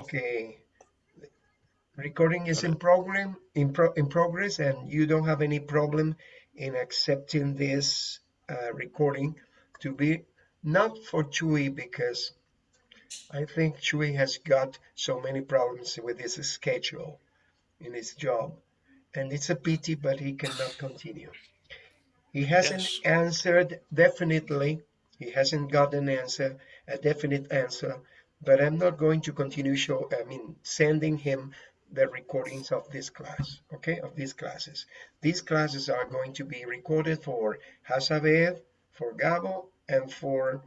Okay. Recording is in program in pro in progress, and you don't have any problem in accepting this uh, recording to be not for Chuy because I think Chuy has got so many problems with his schedule in his job, and it's a pity, but he cannot continue. He hasn't yes. answered definitely. He hasn't got an answer, a definite answer, but I'm not going to continue show, I mean, sending him the recordings of this class, okay, of these classes. These classes are going to be recorded for Hazabeth, for Gabo, and for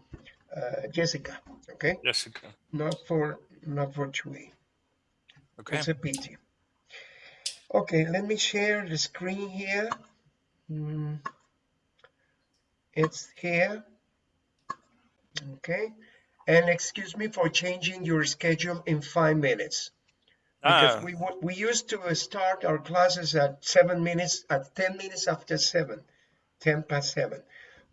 uh, Jessica, okay? Jessica. Not for, not for Chuy. Okay. It's a pity. Okay, let me share the screen here. Mm. It's here. Okay. And excuse me for changing your schedule in five minutes. Because ah. we we used to start our classes at seven minutes, at 10 minutes after seven, 10 past seven.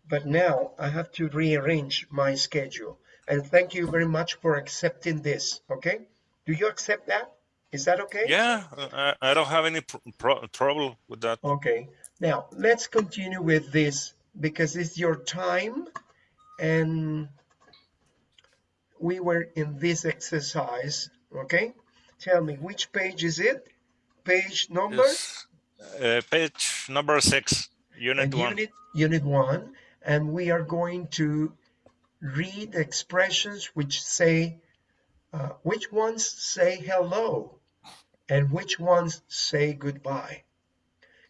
But now I have to rearrange my schedule. And thank you very much for accepting this. Okay. Do you accept that? Is that okay? Yeah, I, I don't have any pro trouble with that. Okay. Now let's continue with this because it's your time and we were in this exercise okay? Tell me which page is it? Page number? Uh, page number six unit one. unit, unit one and we are going to read expressions which say uh, which ones say hello and which ones say goodbye.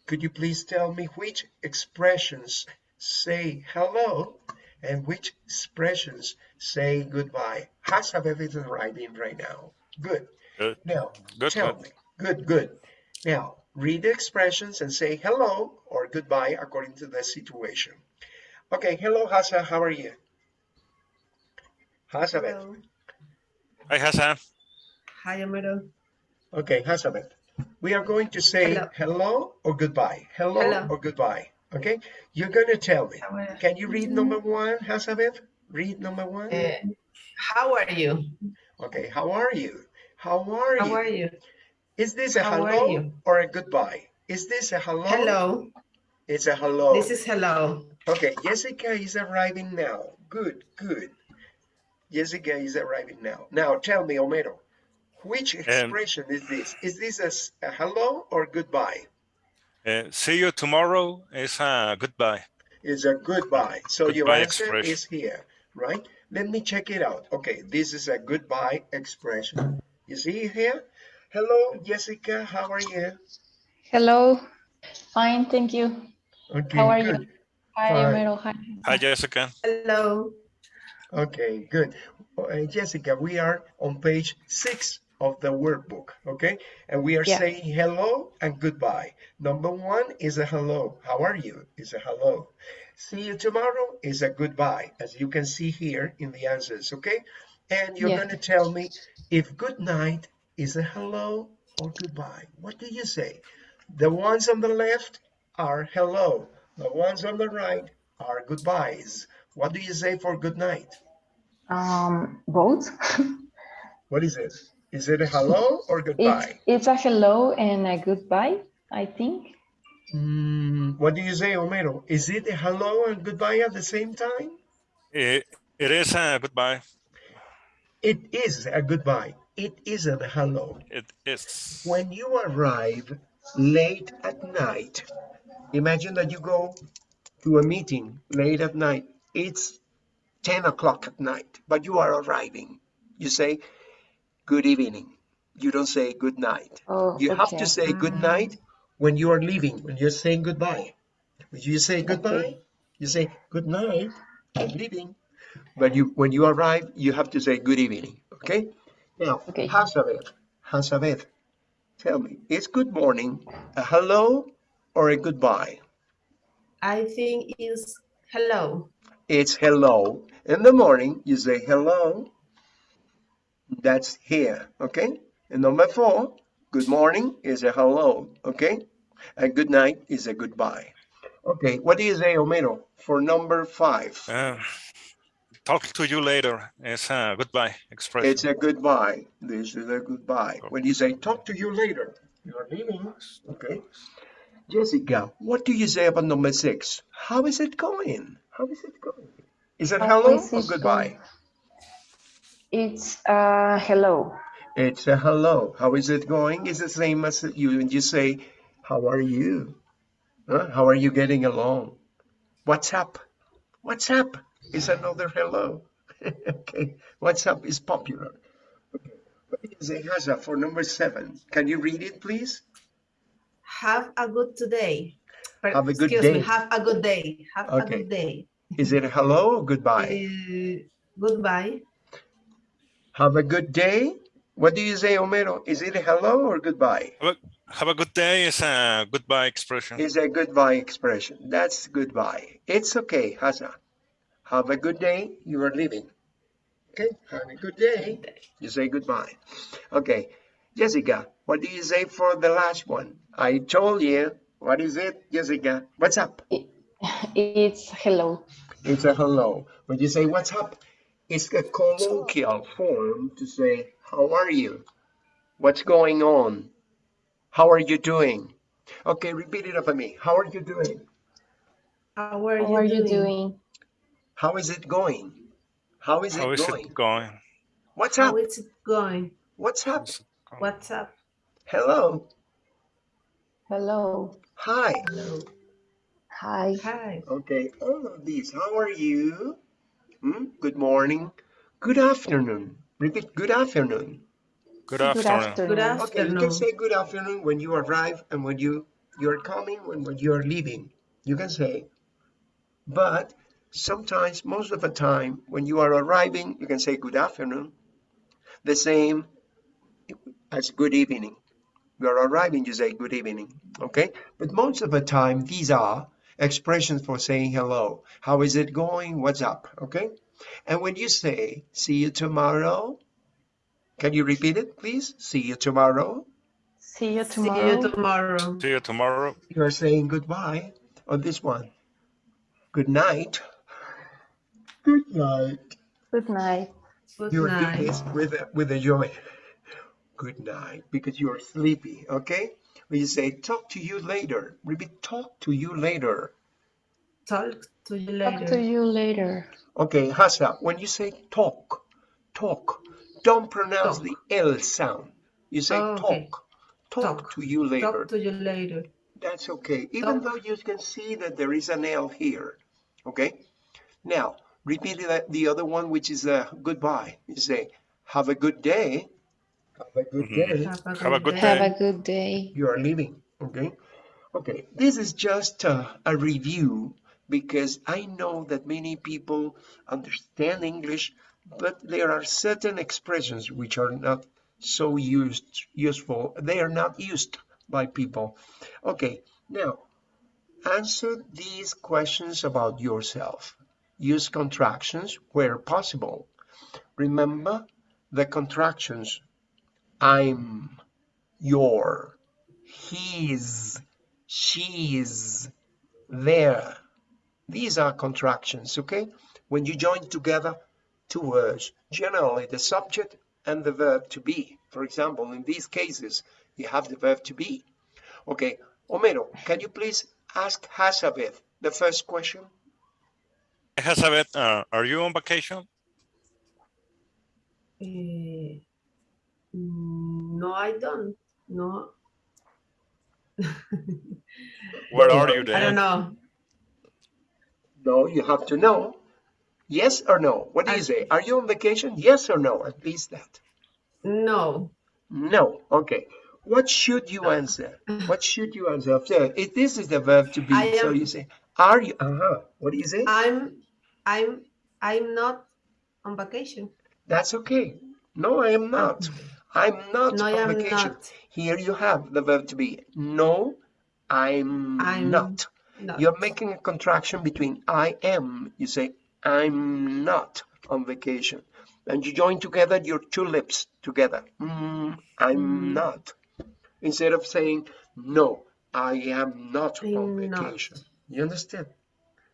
Could you please tell me which expressions say hello and which expressions say goodbye. Hasabeth is writing right now. Good. Good. Now, good, tell good. me. Good, good. Now, read the expressions and say hello or goodbye according to the situation. Okay, hello, Hasa. How are you? Hasabeth. Hi, Hasa. Hi, Amaro. Okay, Hasabeth. We are going to say hello, hello or goodbye. Hello, hello. or goodbye. Okay, you're going to tell me. Can you read number mm-hmm. one, Hazabeth? Read number one. Uh, how are you? Okay, how are you? How are how you? How are you? Is this a how hello or a goodbye? Is this a hello? Hello. It's a hello. This is hello. Okay, Jessica is arriving now. Good, good. Jessica is arriving now. Now tell me, Homero, which expression um, is this? Is this a, a hello or goodbye? Uh, see you tomorrow is a goodbye. Is a goodbye. So goodbye your answer expression. is here, right? Let me check it out. Okay, this is a goodbye expression. You see here? Hello, Jessica. How are you? Hello. Fine, thank you. Okay, How are good. you? Hi, Romero. Hi. Hi, Jessica. Hello. Okay, good. Uh, Jessica, we are on page six of the workbook, okay? And we are yeah. saying hello and goodbye. Number one is a hello. How are you? Is a hello. See you tomorrow is a goodbye, as you can see here in the answers, okay? And you're yeah. going to tell me if good night is a hello or goodbye. What do you say? The ones on the left are hello. The ones on the right are goodbyes. What do you say for good night? Um, both. what is it? Is it a hello or goodbye? It's, it's a hello and a goodbye, I think. Mm, what do you say, Homero? Is it a hello and goodbye at the same time? It, it is a goodbye. It is a goodbye. It isn't a hello. It is. When you arrive late at night, imagine that you go to a meeting late at night. It's 10 o'clock at night, but you are arriving. You say, good evening. You don't say good night. Oh, you okay. have to say good mm. night when you are leaving, when you're saying goodbye. When you say goodbye, okay. you say good night, I'm leaving. But you, when you arrive, you have to say good evening. Okay? Now, okay. Hazabeth, Hazabeth, tell me, is good morning a hello or a goodbye? I think it's hello. It's hello. In the morning, you say hello that's here, okay? And number four, good morning is a hello, okay? And good night is a goodbye. Okay, what is a you say, Homero, for number five? Uh, talk to you later is a goodbye expression. It's a goodbye. This is a goodbye. When you say talk to you later, you are leaving. Okay. Jessica, what do you say about number six? How is it going? How is it going? Is it hello or goodbye? It's uh, hello. It's a hello. How is it going? It's the same as you when you say, how are you? Huh? How are you getting along? What's up? What's up? Is another hello. okay. What's up is popular. Okay. What is it, Haza, for number seven? Can you read it, please? Have a good today. Have a good Excuse day. me. Have a good day. Have a good day. Is it hello or goodbye? Uh, goodbye. Have a good day. What do you say, Homero? Is it hello or goodbye? Have a, have a good day is a goodbye expression. Is a goodbye expression. That's goodbye. It's okay, Haza. Have a good day. You are leaving. Okay. Have a good day. You say goodbye. Okay. Jessica, what do you say for the last one? I told you. What is it, Jessica? What's up? It's hello. It's a hello. When you say what's up, it's a colloquial form to say how are you? What's going on? How are you doing? Okay, repeat it after me. How are you doing? How are How you are you doing? doing? How is it going? How is How it is going? it going? What's up? How is it going? What's up? Going? What's up? Hello. Hello. Hi. Hello. Hi. Hi. Okay, all of these. How are you? Hmm? Good morning. Good afternoon. Repeat good afternoon. Good Good afternoon. Good afternoon. Okay, you can say good afternoon when you arrive and when you you're coming and when you're leaving. You can say, but sometimes, most of the time, when you are arriving, you can say good afternoon. The same as good evening. You are arriving, you say good evening. Okay, but most of the time, these are expressions for saying hello. How is it going? What's up? Okay, and when you say see you tomorrow, can you repeat it, please? See you tomorrow. See you See you tomorrow. tomorrow. See you tomorrow. You are saying goodbye on this one. Good night. Good night. Good night. Good You are doing this with a, with a joy. Good night, because you are sleepy. Okay. When you say talk to you later, repeat talk to you later. Talk to you later. Talk to you later. Okay, Hasa, when you say talk, talk, don't pronounce Talk. the L sound. You say Oh, talk. okay. Talk, Talk. to you later. Talk to you later. That's okay, even Talk. though you can see that there is an L here. Okay? Now, repeat the, the other one, which is a goodbye. You say, have a good day. Have a good Mhm. day. Have a Have a good good day. Have a good day. You are leaving. Okay? Okay, this is just a, a review because I know that many people understand English, but there are certain expressions which are not so used useful. They are not used by people. Okay, now answer these questions about yourself. Use contractions where possible. Remember the contractions I'm, your, he's, she's, there. These are contractions, okay? When you join together two words, generally the subject and the verb to be. For example, in these cases, you have the verb to be. Okay, Homero, can you please ask Hasabeth the first question? Elizabeth, uh, are you on vacation? Mm, no, I don't. No, Where are you I don't know. No, you have to know. Yes or no? What do you say? Are you on vacation? Yes or no? At least that. No. No. Okay. What should you answer? What should you answer? So if this is the verb to be, I so you say, are you? Uh-huh. What do you say? I'm I'm I'm not on vacation. That's okay. No, I am not. I'm not No, on am vacation. not. Here you have the verb to be. No, I'm, I'm not. Not. You're making a contraction between I am. You say, I'm not on vacation. And you join together your two lips together. Mm, I'm Mm. not. Instead of saying, no, I am not on I'm not. vacation. You understand?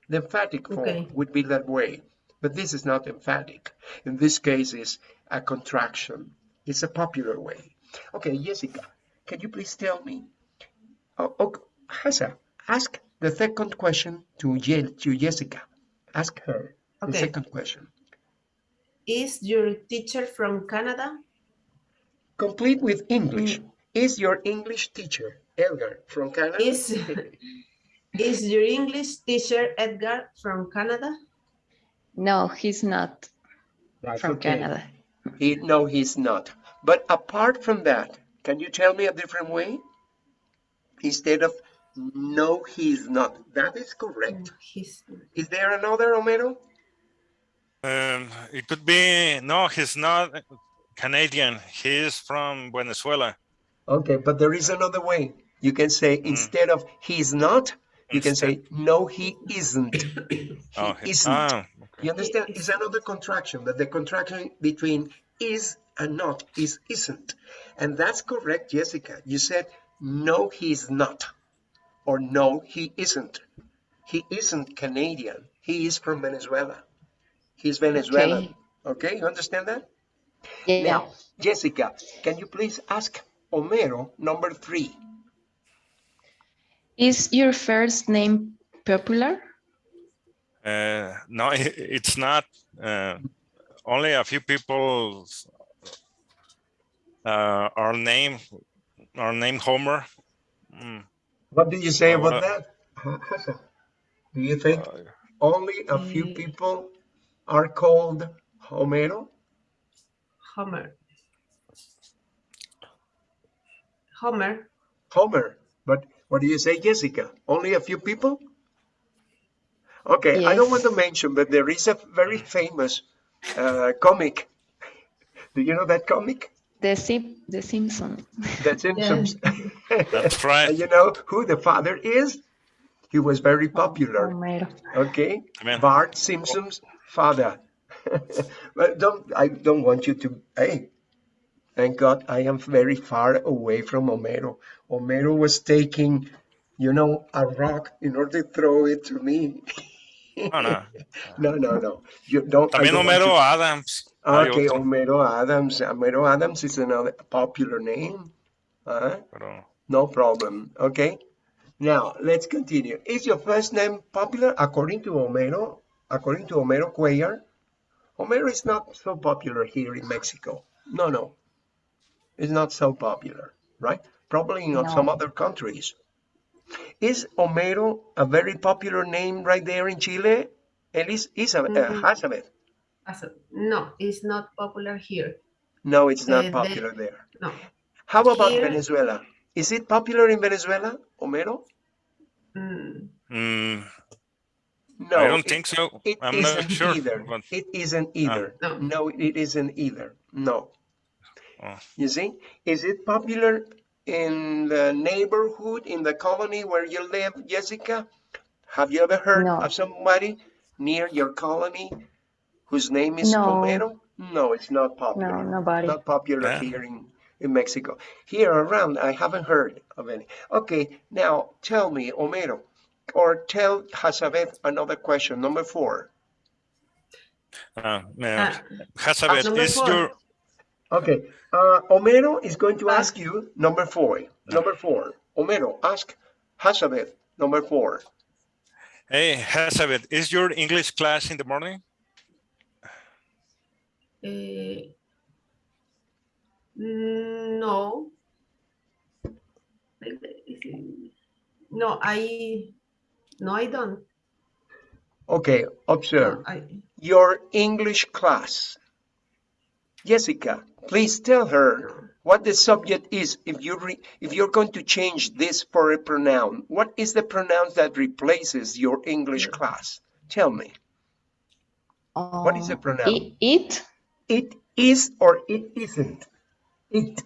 The emphatic form Okay. would be that way. but this is not emphatic. In this case, it's a contraction. It's a popular way. Okay, Jessica, can you please tell me? Oh, okay, Hasa, ask the second question to, Je to Jessica. Ask her the second question. Is your teacher from Canada? Complete with English. Mm. Is your English teacher, Edgar, from Canada? Is is your English teacher Edgar from Canada? No, he's not That's from okay. Canada. He, no, he's not. But apart from that, can you tell me a different way? Instead of no, he's not. That is correct. He's Is there another, Homero? Um, it could be no, he's not Canadian. He's from Venezuela. Okay, but there is another way. You can say instead of he's not, you can say no, he isn't. He Oh, he- isn't. ah, You understand? It's another contraction, but the contraction between is and not is isn't. And that's correct, Jessica. You said no, he's not. Or no, he isn't. He isn't Canadian. He is from Venezuela. He's Venezuelan. Okay, you understand that? Yeah. Now, Jessica, can you please ask Homero number three? Is your first name popular? Uh, no, it's not. Uh, only a few people uh, are named are named Homer. Mm, What do you say Uh, about that? Hassan? Do you think uh, only a few Mm. people are called Homero? Homer. Homer. Homer. But what do you say, Jessica? Only a few people? Okay, I don't want to mention, but there is a very famous uh, comic. Do you know that comic? The Sim the Simpson. The Simpsons. That's right. And you know who the father is? He was very popular. Oh, Homero. Okay, Amen. Bart Simpson's father. but don't I don't want you to. Hey, thank God I am very far away from Homero. Homero was taking, you know, a rock in order to throw it to me. Oh, no. No, no, no. You don't. I También don't Homero Adams. Hay Okay, Homero Adams. Homero Adams is another popular name. Uh, pero- no problem. Okay. Now let's continue. Is your first name popular according to Homero? According to Homero Cuellar, Homero is not so popular here in Mexico. No, no, it's not so popular, right? Probably in some other countries. Is Homero a very popular name right there in Chile? Elis Isabel, uh, Mhm. Hazabeth. As No, it's not popular here. No, it's not Uh, the- popular there. No. How about Here- Venezuela? Is it popular in Venezuela, Homero? Mm, Mm, No, I don't it- think so. It I'm not isn't sure. either. but- It isn't either. No. No, it isn't either. No. Oh. You see, is it popular in the neighborhood, in the colony where you live, Jessica? Have you ever heard No. of somebody near your colony whose name is No. Homero? No, it's not popular. No, nobody. Not popular Yeah. here in, in Mexico. Here around, I haven't heard of any. Okay, now tell me, Homero, or tell Hazabeth another question, number four. Uh, Ah, uh, Hazabeth, is four. your Okay, uh, Homero is going to ask you number four. Number four. Homero, ask Hazabeth, number four. hey Hazabeth, is your English class in the morning? eh, mm, no. No, I. No, I don't. Okay, observe. No, I, Your English class. Jessica, please tell her what the subject is if you re if you're going to change this for a pronoun. What is the pronoun that replaces your English class? Tell me. What is the Um, pronoun? It? It is or it isn't. It.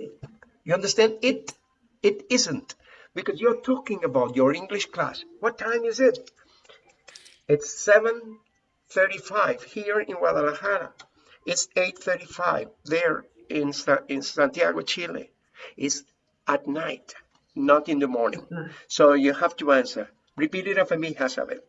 You understand? It. It isn't. Because you're talking about your English class. What time is it? It's 7.35 here in Guadalajara. It's 8.35 there in, in Santiago, Chile. It's at night, not in the morning. So you have to answer. Repeat it after me, Hazabeth.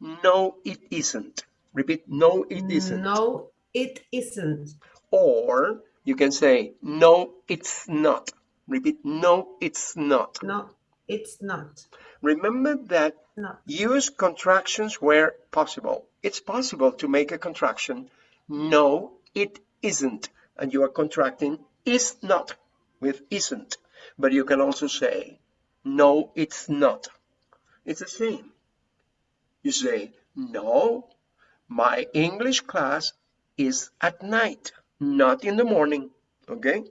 No, it isn't. Repeat, no, it isn't. No, it isn't. Or you can say, no, it's not. Repeat, no, it's not. No, it's not. Remember that No. use contractions where possible. It's possible to make a contraction. No, it isn't. And you are contracting is not with isn't. But you can also say, no, it's not. It's the same. You say, no, my English class is at night, not in the morning. Okay?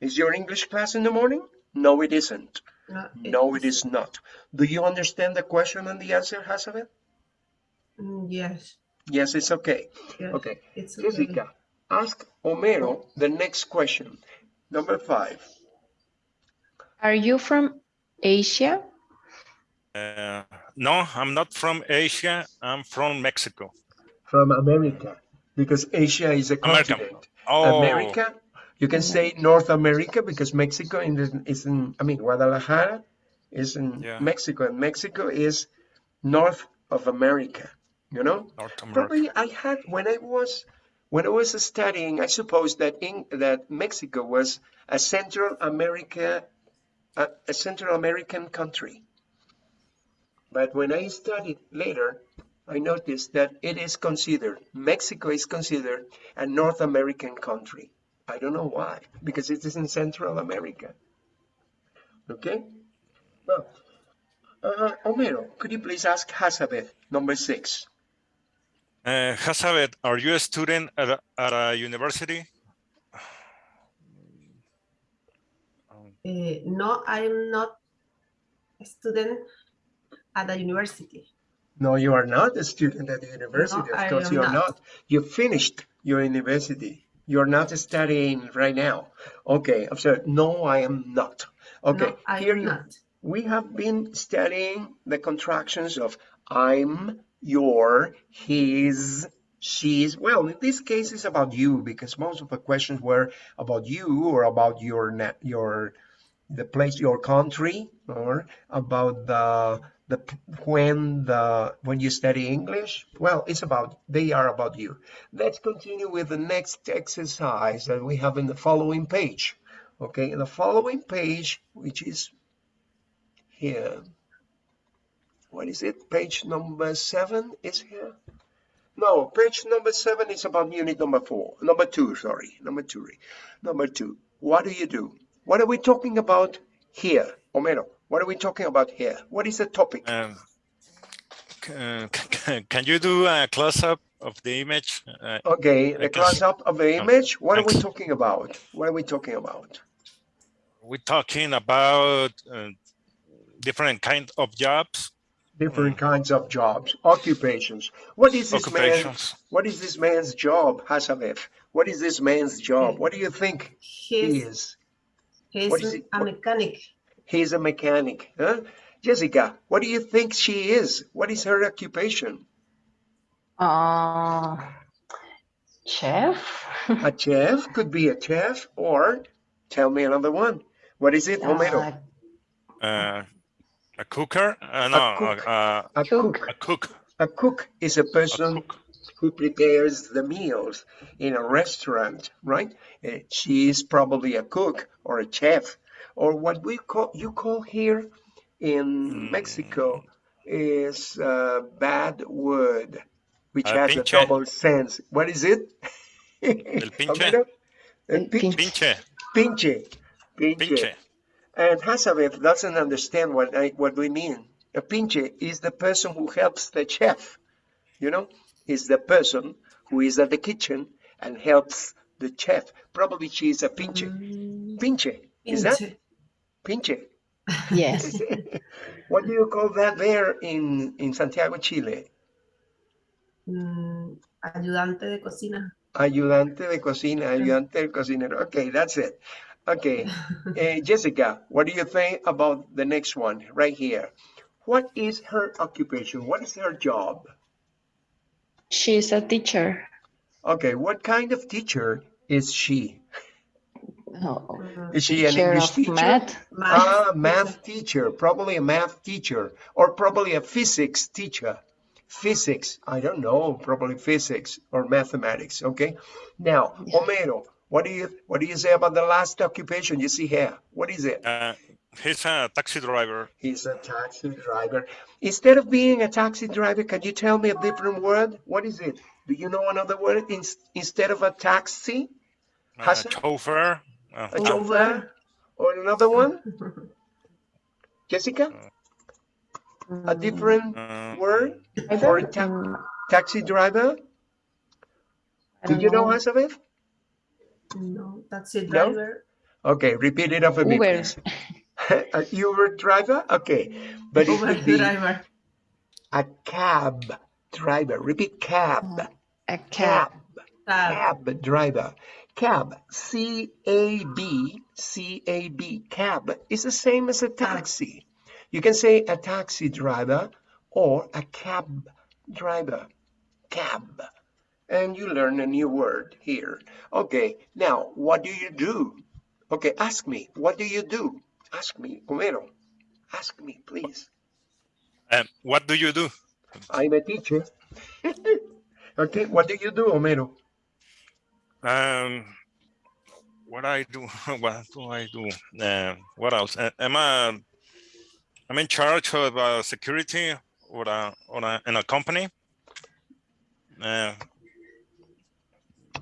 Is your English class in the morning? No, it isn't. No, No, it is not. Do you understand the question and the answer, Hazabeth? Mm, Yes. Yes, it's okay. yes, Okay. It's okay. Jessica, ask Homero the next question. Number five. Are you from Asia? Uh, no, I'm not from Asia. I'm from Mexico. From America, because Asia is a America. continent. Oh, America, you can say North America because Mexico in the, is in, I mean, Guadalajara is in Yeah. Mexico, and Mexico is north of America, you know? Probably I had when I was when I was studying, I suppose that in that Mexico was a Central America a, a Central American country. But when I studied later, I noticed that it is considered Mexico is considered a North American country. I don't know why, because it is in Central America. Okay? Well, uh, Homero, could you please ask Hazabeth, number six? Uh, Hazabeth, are you a student at a, at a university? Uh, no, I'm not a student at a university. No, you are not a student at the university. No, I of course, am you are not. not. You finished your university. You're not studying right now. Okay, so no, I am not. Okay, No, I here am you- not. we have been studying the contractions of I'm, your, his, she's. Well, in this case, it's about you because most of the questions were about you or about your your the place, your country, or about the the when the when you study English. Well, it's about they are about you. Let's continue with the next exercise that we have in the following page. Okay, in the following page, which is here. What is it? Page number seven is here. No, page number seven is about unit number four. Number two, sorry. Number two. Number two. What do you do? What are we talking about here? Homero, what are we talking about here? What is the topic? Um, uh, can you do a close-up of the image? Uh, Okay, the close-up of the image. What are we talking about? What are we talking about? we're talking about uh, different kind of jobs, Different kinds of jobs, occupations. What is this man? What is this man's job, Hasabeth? What is this man's job? What do you think he is? he's What is it? a mechanic. He's a mechanic. Huh? Jessica, what do you think she is? What is her occupation? Uh, chef? A chef could be a chef, or tell me another one. What is it, Homero? Uh, Uh, a cooker? Uh, no, cook. uh, uh, A cook. cook. a cook. A cook is a A person cook. who prepares the meals in a restaurant, right? Uh, She is probably a cook or a chef, or what we call you call here in Mexico is uh, bad word, which Uh, has a double sense. What is it? El pinche. El El Pinche, pinche. Pinche. pinche. And Hazabeth doesn't understand what I, what we mean. A pinche is the person who helps the chef. You know, is the person who is at the kitchen and helps the chef. Probably she is a pinche. Mm, Pinche. Is that pinche. pinche? Yes. what do you call that there in, in Santiago, Chile? Mm, ayudante de cocina. Ayudante de cocina, ayudante del cocinero. Okay, that's it. Okay, Eh, Jessica, what do you think about the next one right here? What is her occupation? What is her job? She's a teacher. Okay, what kind of teacher is she? Oh, Is she an English teacher? math. math. Ah, math teacher, probably a math teacher, or probably a physics teacher. physics. I don't know, probably physics or mathematics. Okay. Now. Homero, what do you what do you say about the last occupation you see here? What is it? Uh, he's a taxi driver. He's a taxi driver. Instead of being a taxi driver, can you tell me a different word? What is it? Do you know another word in, instead of a taxi? Uh, Hassan? chauffeur. Uh, A chauffeur? Or another one? Jessica? A different uh, word for a ta- taxi driver? I Do don't you know, know. Elizabeth? No, taxi No? driver. Okay, repeat it after me, Uber. please. a Uber driver? Okay, but it Uber could be driver. a cab driver. Repeat cab. Uh, a cab. Cab. cab driver. Cab, C-A-B, C-A-B, cab is the same as a taxi. You can say a taxi driver or a cab driver, cab. And you learn a new word here. Okay, now what do you do? Okay, ask me, what do you do? Ask me, Homero. Ask me, please. um, what do you do? I'm a teacher. okay, what do you do, Homero? Um, what I do? What do I do? Uh, what else? Uh, am I? I'm in charge of uh, security or a, or a, in a company. Uh,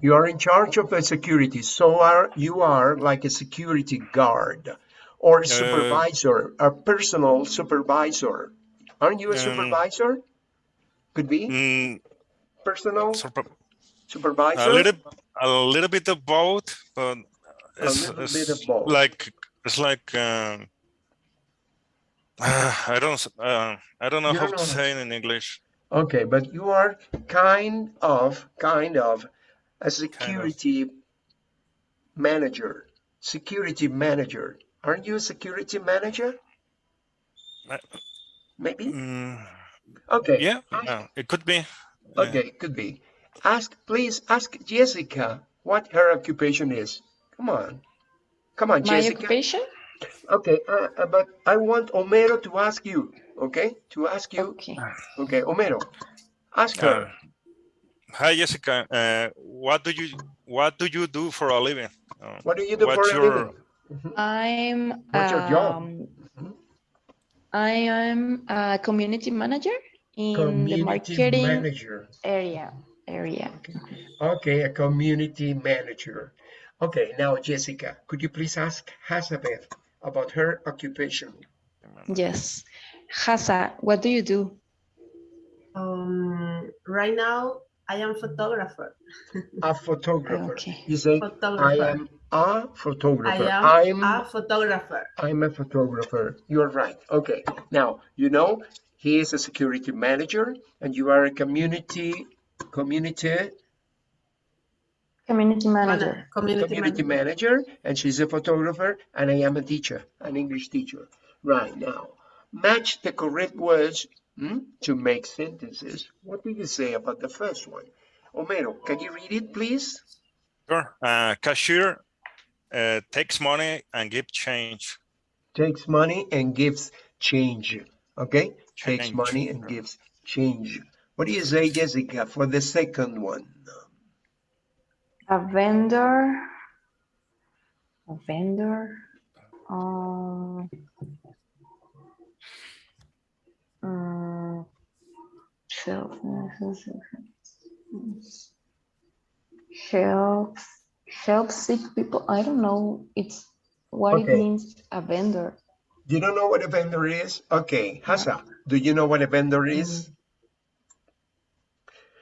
You are in charge of the security, so are you are like a security guard or supervisor, a personal supervisor. Aren't you a Um, supervisor? Could be mm, personal super- supervisor. a little, a little bit of both, but A it's, little it's bit of both. like it's like um, I don't uh, I don't know You how don't to say it in English. Okay, but you are kind of kind of a security manager. Security manager. Aren't you a security manager? Uh, Maybe. Mm, Okay. yeah, ask- uh, it could be. Yeah. Okay, it could be. Ask, please ask Jessica what her occupation is. Come on. Come on, My Jessica. My occupation? Okay, uh, uh, but I want Homero to ask you, okay? To ask you. Okay. Okay, Homero, ask Uh, her. Hi Jessica. Uh, what do you what do you do for a living? Uh, What do you do for what's a living? I'm What's your job? um. I am a community manager in the marketing manager. area. Area. Okay, a community manager. Okay, now Jessica, could you please ask Hazabeth about her occupation? Yes. Hasa, what do you do? Um, right now, I am a photographer. A photographer. Okay. You say, I am a photographer. I I'm a photographer. I'm a photographer. You're right. Okay. Now, you know, he is a security manager and you are a community community Community manager. Mana- Community, community manager. manager and she's a photographer and I am a teacher, an English teacher. Right now, match the correct words hmm, to make sentences. What do you say about the first one? Homero, can you read it, please? Sure. Uh, cashier uh, takes money and give change. Takes money and gives change. Okay? Takes money and gives change. What do you say, Jessica, for the second one? A vendor. A vendor. Um, shelf. Helps help sick people. I don't know. It's what it means. A vendor. You don't know what a vendor is? Okay, Hasa, do you know what a vendor is?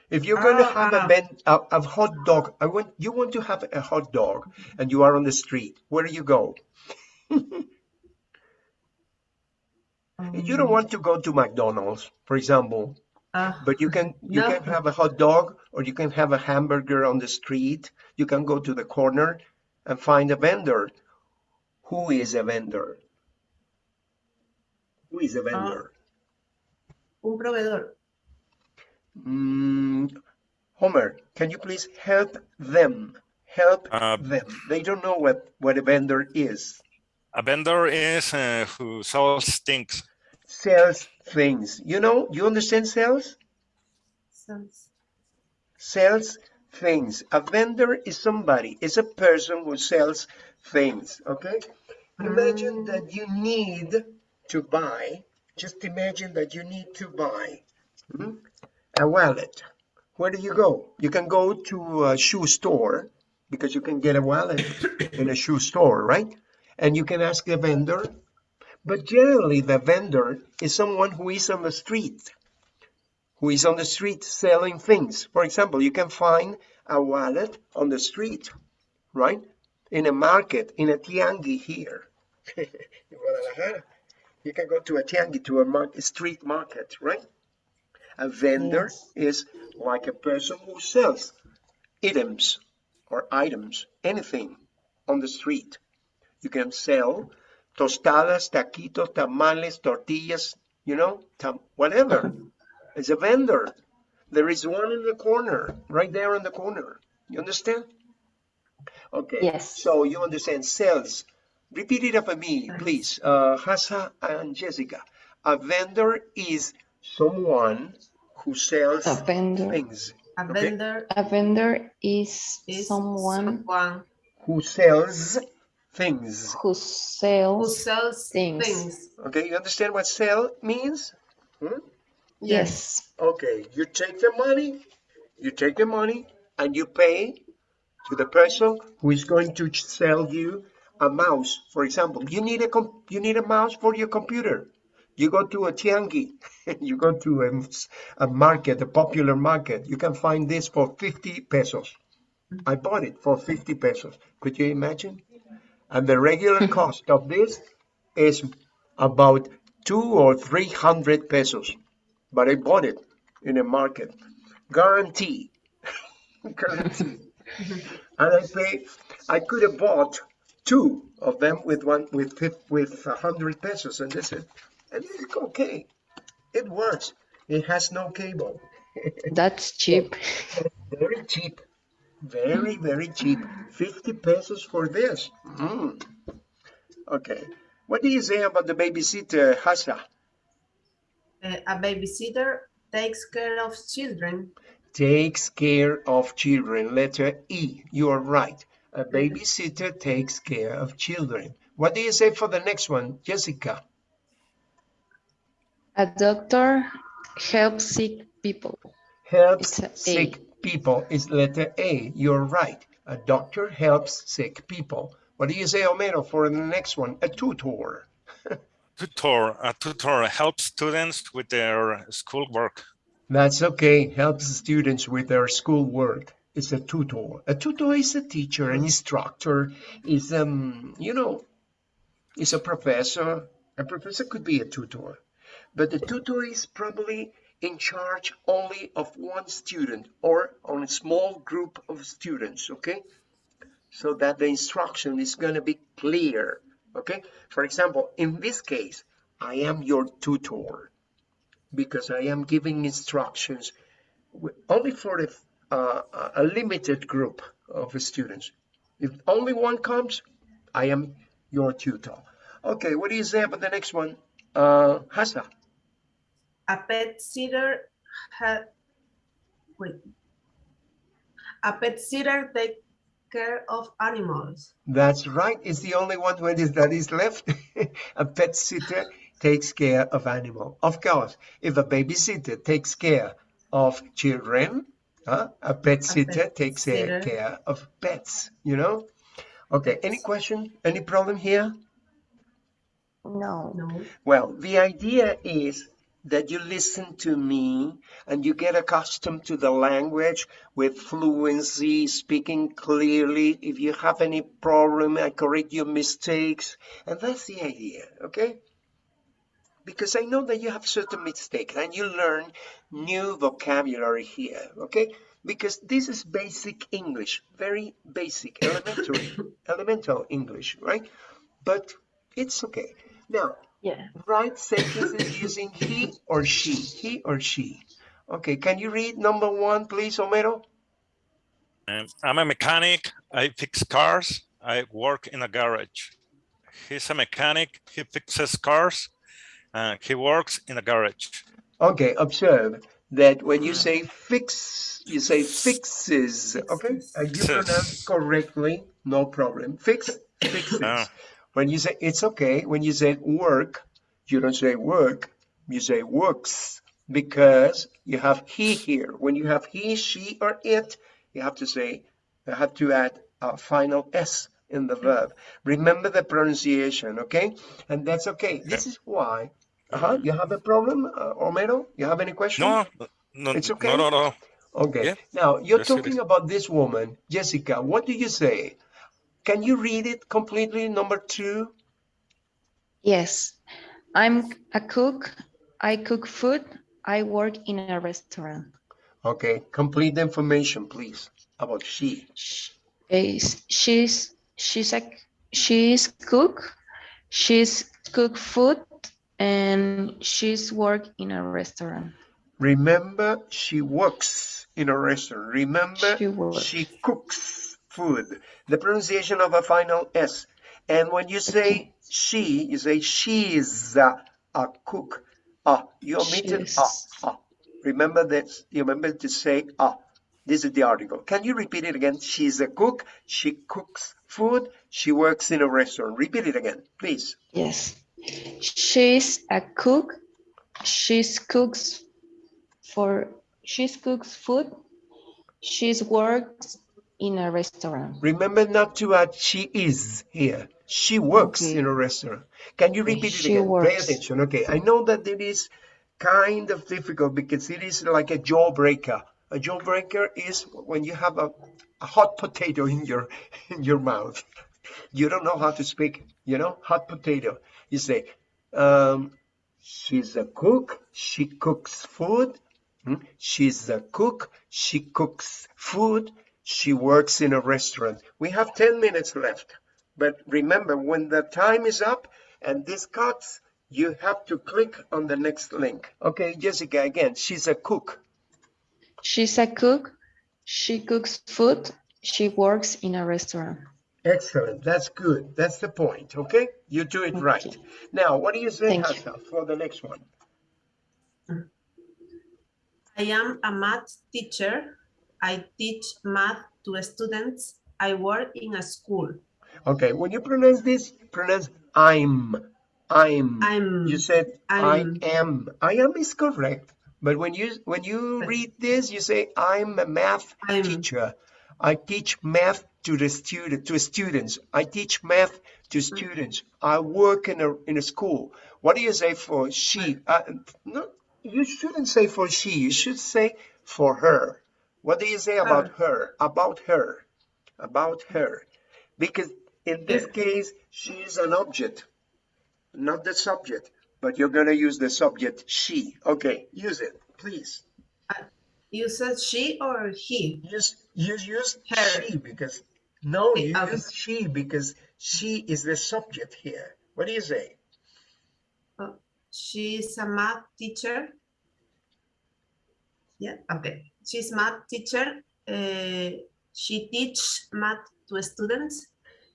If you're going to Ah, have a, ah. ben- a, a hot dog, I want you want to have a hot dog, and you are on the street. Where do you go? You don't want to go to McDonald's, for example, Uh, but you can you No. can have a hot dog or you can have a hamburger on the street. You can go to the corner and find a vendor. Who is a vendor? Who is a vendor? un proveedor. Mm, Homer, can you please help them? Help Uh, them. They don't know what, what a vendor is. A vendor is uh, who sells things. Sells things. You know, you understand sales? Sells. sells things. A vendor is somebody, is a person who sells things, okay? Imagine that you need to buy, just imagine that you need to buy hmm, a wallet. Where do you go? You can go to a shoe store because you can get a wallet in a shoe store, right? And you can ask the vendor, but generally the vendor is someone who is on the street who is on the street selling things. For example, you can find a wallet on the street, right? In a market, in a tiangi here. in Guadalajara, you can go to a tiangi, to a market, street market, right? A vendor Yes. is like a person who sells items or items, anything on the street. You can sell tostadas, taquitos, tamales, tortillas, you know, tam- whatever. It's a vendor. There is one in the corner, right there in the corner. You understand? Okay. Yes. So you understand sales. Repeat it after me, please. Uh, Hassa and Jessica. A vendor is someone who sells A vendor, things. A Okay. vendor a vendor is is someone someone Who sells things. who sells, who sells. sells things. things. Okay, you understand what sell means? Hmm? Yes. Okay, you take the money, you take the money and you pay to the person who is going to sell you a mouse. For example, you need a you need a mouse for your computer. You go to a tiangi, you go to a, a market, a popular market. You can find this for 50 pesos. I bought it for 50 pesos. Could you imagine? And the regular cost of this is about two or three hundred pesos but I bought it in a market. Guarantee. Guarantee. and I pay, I could have bought two of them with one, with, with a hundred pesos and this is, and it's okay. It works. It has no cable. That's cheap. Very cheap. Very, very cheap. 50 pesos for this. Mm. Okay. What do you say about the babysitter, Hassa? Uh, a babysitter takes care of children. takes care of children. Letter E, you are right. A babysitter takes care of children. What do you say for the next one, Jessica? A doctor helps sick people. Helps It's a A. sick people is letter A. You're right. A doctor helps sick people. What do you say, Homero, for the next one? A tutor. Tutor, a tutor helps students with their schoolwork. That's okay. Helps students with their schoolwork. It's a tutor. A tutor is a teacher, an instructor, is um, you know, is a professor. A professor could be a tutor, but the tutor is probably in charge only of one student or on a small group of students. Okay, so that the instruction is going to be clear. Okay, for example, in this case, I am your tutor because I am giving instructions only for the, uh, a limited group of students. If only one comes, I am your tutor. Okay, what do you say about the next one? Uh, Hassa, A pet sitter ha wait. A pet sitter take care of animals. that's right. It's the only one when is, that is left. a pet sitter takes care of animal. Of course, if a babysitter takes care of children, huh, a pet sitter pet takes care- sitter. care of pets, you know? Okay, any question? Any problem here? No. No. Well, the idea is that you listen to me and you get accustomed to the language with fluency, speaking clearly. If you have any problem, I correct your mistakes. And that's the idea, okay? Because I know that you have certain mistakes and you learn new vocabulary here, okay? Because this is basic English, very basic, elementary, elemental English, right? But it's okay. Now, Yeah. write sentences using he or she. He or she. Okay, can you read number one, please, Homero? Um, I'm a mechanic. I fix cars. I work in a garage. He's a mechanic. He fixes cars. Uh, he works in a garage. Okay, observe. that when you say fix, you say fixes, okay? Fixes. And you pronounce correctly, no problem. Fix, fixes. Ah. When you say, it's okay, when you say work, you don't say work, you say works, because you have he here. When you have he, she, or it, you have to say, you have to add a final S in the verb. Remember the pronunciation, okay? And that's okay. This is why. Uh-huh. You have a problem, uh, Homero? You have any question? No, no, It's okay? no, no, no. Okay. Yeah. Now, you're Yes, talking about this woman, Jessica. What do you say? Can you read it completely, number two? Yes, I'm a cook. I cook food. I work in a restaurant. Okay, complete the information, please, about she. Sh- is- She's she's a she's cook. She's cook food and she's work in a restaurant. Remember, she works in a restaurant. Remember, She she cooks food. The pronunciation of a final S. And when you say she, you say she's a, a cook. Ah, you omitted ah, ah. Remember that, you remember to say ah. This is the article. Can you repeat it again? She's a cook. She cooks food. She works in a restaurant. Repeat it again, please. Yes, she's a cook. She's cooks for she's cooks food. She's works in a restaurant. Remember not to add she is here. She works Okay. in a restaurant. Can you repeat it She again? Pay attention. Okay. I know that it is kind of difficult because it is like a jawbreaker. A jawbreaker is when you have a, a hot potato in your in your mouth. You don't know how to speak, you know, hot potato. You say, um, she's a cook, she cooks food. Hmm? She's a cook, she cooks food, she works in a restaurant. We have 10 minutes left. But remember, when the time is up and this cuts, you have to click on the next link. Okay, Jessica, again, she's a cook. She's a cook. She cooks food. She works in a restaurant. Excellent. That's good. That's the point. Okay, you do it right. Now, what do you say, Thank you. For the next one? I am a math teacher. I teach math to students. I work in a school. Okay, when you pronounce this, pronounce I'm. I'm. I'm You said I I'm- am. I am is correct. But when you when you read this, you say I'm a math I'm- teacher. I teach math to the student to students. I teach math to students. I work in a in a school. What do you say for she? Uh, no, you shouldn't say for she. You should say for her. What do you say about her? About her. About her. Because in this case, she is an object not the subject, but you're going to use the subject she. Okay, use it, please. Uh, you said she or he? Use use use Her. she because no, you Okay. use she because she is the subject here. What do you say? Uh, She's a math teacher. Yeah, okay. She's math teacher. Uh, she teach math to students.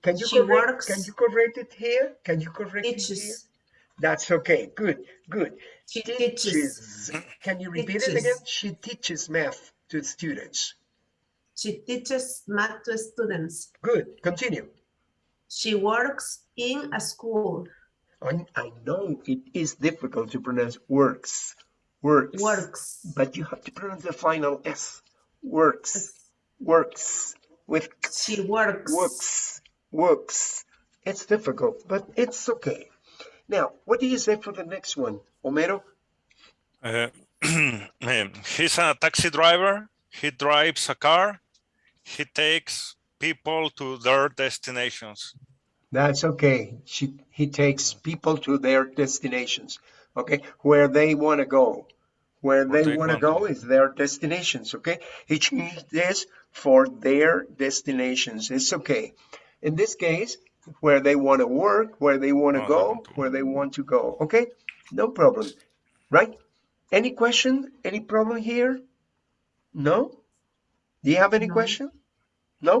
Can you She correct? works- Can you correct it here? Can you correct it here? That's okay. Good, good. She teaches. teaches. Can you repeat it again? She teaches math to students. She teaches math to students. Good. Continue. She works in a school. I, I know it is difficult to pronounce works. Works. Works. But you have to pronounce the final S. Works. Works. With She works. works. Works. It's difficult, but it's okay. Now, what do you say for the next one, Homero? Uh, um, he's a taxi driver. He drives a car. He takes people to their destinations. That's okay. She, he takes people to their destinations, okay, where they want to go. Where Where they they want to go is their destinations, okay? He changed this for their destinations. It's okay. In this case, where they want to work, where they want to go, where they want to go, okay? No problem, right? Any question? Any problem here? No? Do you have any No. question? No?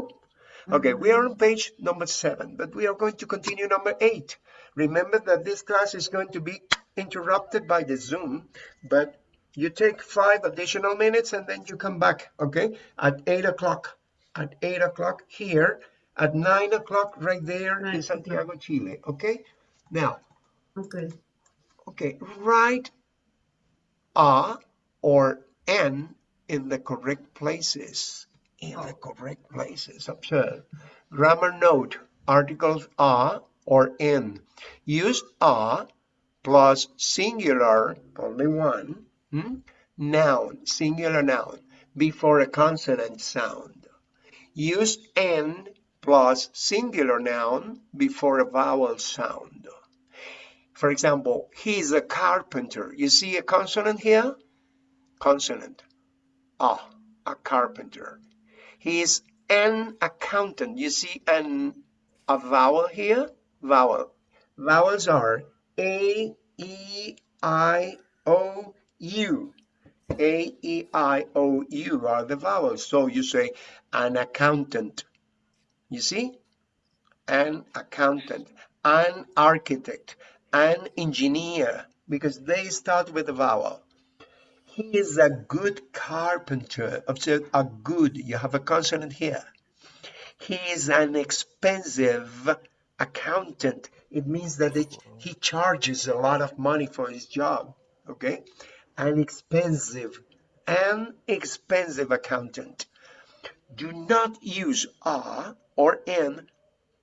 Okay, we are on page number seven, but we are going to continue number eight. Remember that this class is going to be interrupted by the Zoom, but You take five additional minutes and then you come back, okay? At eight o'clock, at eight o'clock here, at nine o'clock right there Nine in Santiago, Chile, okay? Now, Okay. okay, write a or n in the correct places. In the correct places. Observe. Grammar note. Articles a or n Use a plus singular, only one, hmm, noun, singular noun, before a consonant sound. Use n plus singular noun before a vowel sound. For example, he's a carpenter. You see a consonant here? Consonant. Ah, a carpenter. He's an accountant. You see an a vowel here? Vowel. Vowels are A, E, I, O, U. A, E, I, O, U are the vowels. So you say an accountant. You see? An accountant, an architect, an engineer, because they start with a vowel. He is a good carpenter. Observe a good, you have a consonant here. He is an expensive accountant. It means that it, he charges a lot of money for his job. Okay? An expensive, an expensive accountant. Do not use a or an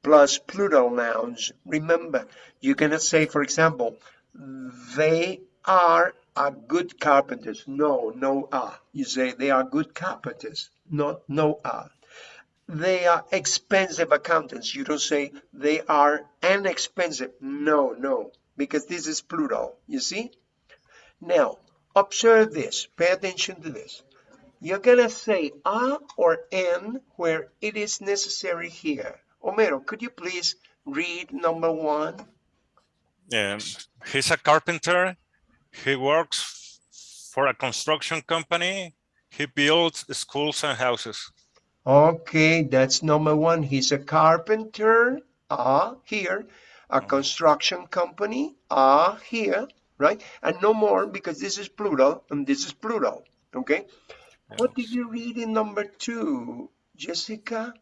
plus plural nouns. Remember, you cannot say, for example, they are a good carpenters. No, no a. You say they are good carpenters, not no a. They are expensive accountants. You don't say they are an expensive. No, no, because this is plural. You see? Now, observe this. Pay attention to this. You're gonna say a or n where it is necessary here. Homero, could you please read number one? Um, he's a carpenter. He works for a construction company. He builds schools and houses. Okay, that's number one. He's a carpenter, ah, here. A construction company, ah, here, right? And no more because this is plural and this is plural, okay? What did you read in number two, Jessica?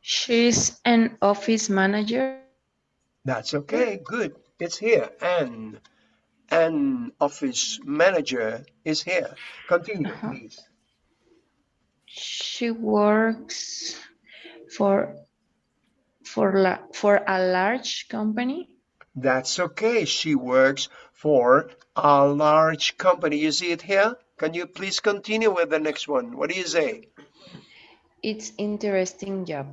She's an office manager. That's okay, good. It's here. And an office manager is here. Continue, Uh-huh. please. She works for for la, for a large company. That's okay. She works for a large company. You see it here? Can you please continue with the next one? What do you say? It's interesting job.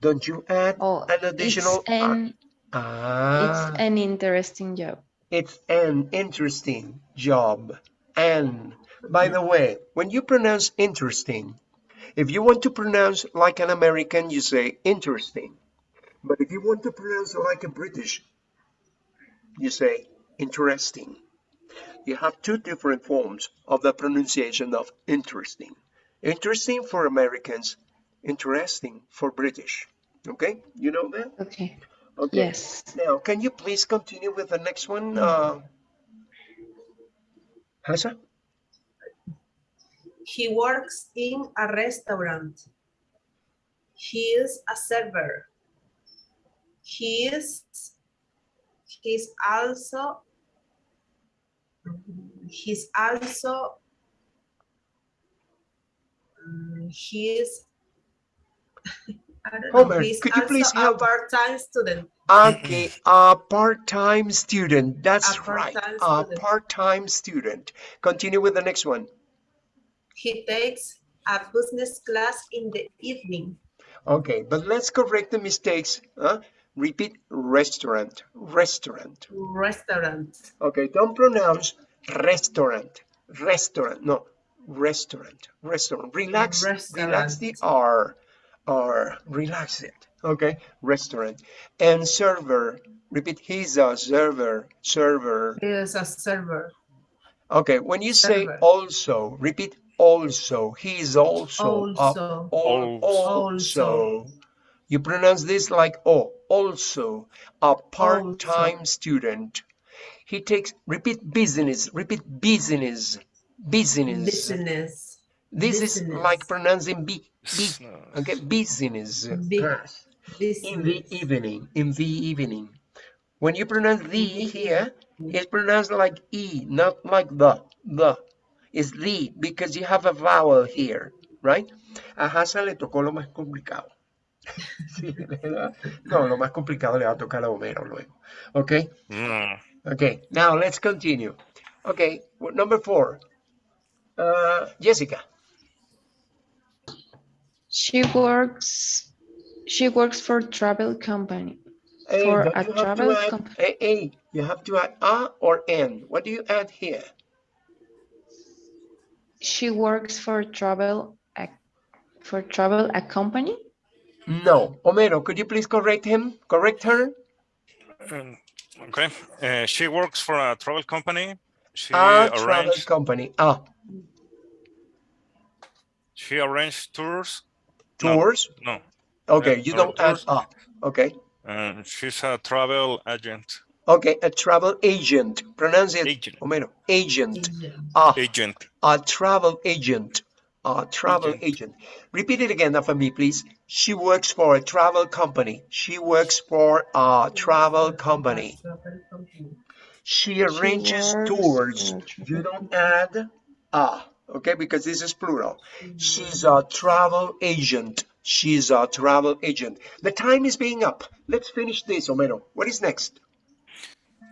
Don't you add Oh, an additional? it's an ah, it's an interesting job. it's an interesting job. And by the way, when you pronounce interesting, if you want to pronounce like an American, you say interesting. But if you want to pronounce it like a British, you say interesting. You have two different forms of the pronunciation of interesting. Interesting for Americans, interesting for British. Okay, you know that? Okay. Okay. Yes. Now, can you please continue with the next one? Uh, Hasa? He works in a restaurant. He is a server. He is he's also he's also he is uh, I don't know, Homer, he's could you also please a help? part-time student. Okay, a part-time student. That's A right. part-time A student. part-time student. Continue with the next one. He takes a business class in the evening. Okay, but let's correct the mistakes. Huh? Repeat restaurant, restaurant. Restaurant. Okay, don't pronounce restaurant, restaurant. No, restaurant, restaurant. Relax, relax the R, R, relax it. Okay, restaurant. And server, repeat, he's a server, server. He is a server. Okay, when you say Server. also, repeat also. He is also. a- Also. al- Also. also. You pronounce this like oh, also a part-time student. He takes, repeat business, repeat business, business. Business. This is like pronouncing B, uh, okay, business. Bi- class. In the evening, in the evening. When you pronounce the here, it's pronounced like E, not like the, the. It's the, because you have a vowel here, right? A Hassan le tocó lo más complicado. Sí, ¿verdad? No, lo más complicado le va a tocar a Homero luego. Okay, mm, okay. Now let's continue. Okay, well, number four. Uh, Jessica. She works she works for travel company. Hey, For a you have to travel add- comp- hey, hey, you have to add a or n. What do you add here? She works for travel a, for travel a company. No. Homero, could you please correct him? Correct her? um, okay. Uh, she works for a travel company. She A travel company. Ah, she arranged tours. No. tours. No, Okay, Yeah, you don't add tours. Okay. um, she's a travel agent. Okay, a travel agent. Pronounce it, Agent. Homero. Agent. Agent. A, Agent. a travel agent. A travel Agent. agent. Repeat it again for me, please. She works for a travel company. She works for a travel company. She arranges works tours. for a You don't add a, okay, because this is plural. She's a travel agent. She's a travel agent. The time is being up. Let's finish this, Homero. What is next?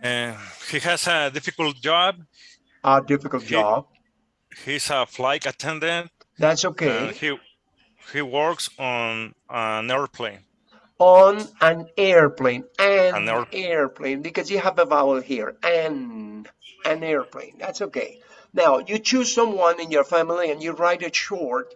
Uh, he has a difficult job. A difficult He- job. He's a flight attendant. That's and okay. he he works on an airplane. On an airplane. An, An air- airplane, because you have a vowel here. An, an airplane. That's okay. Now, you choose someone in your family and you write it short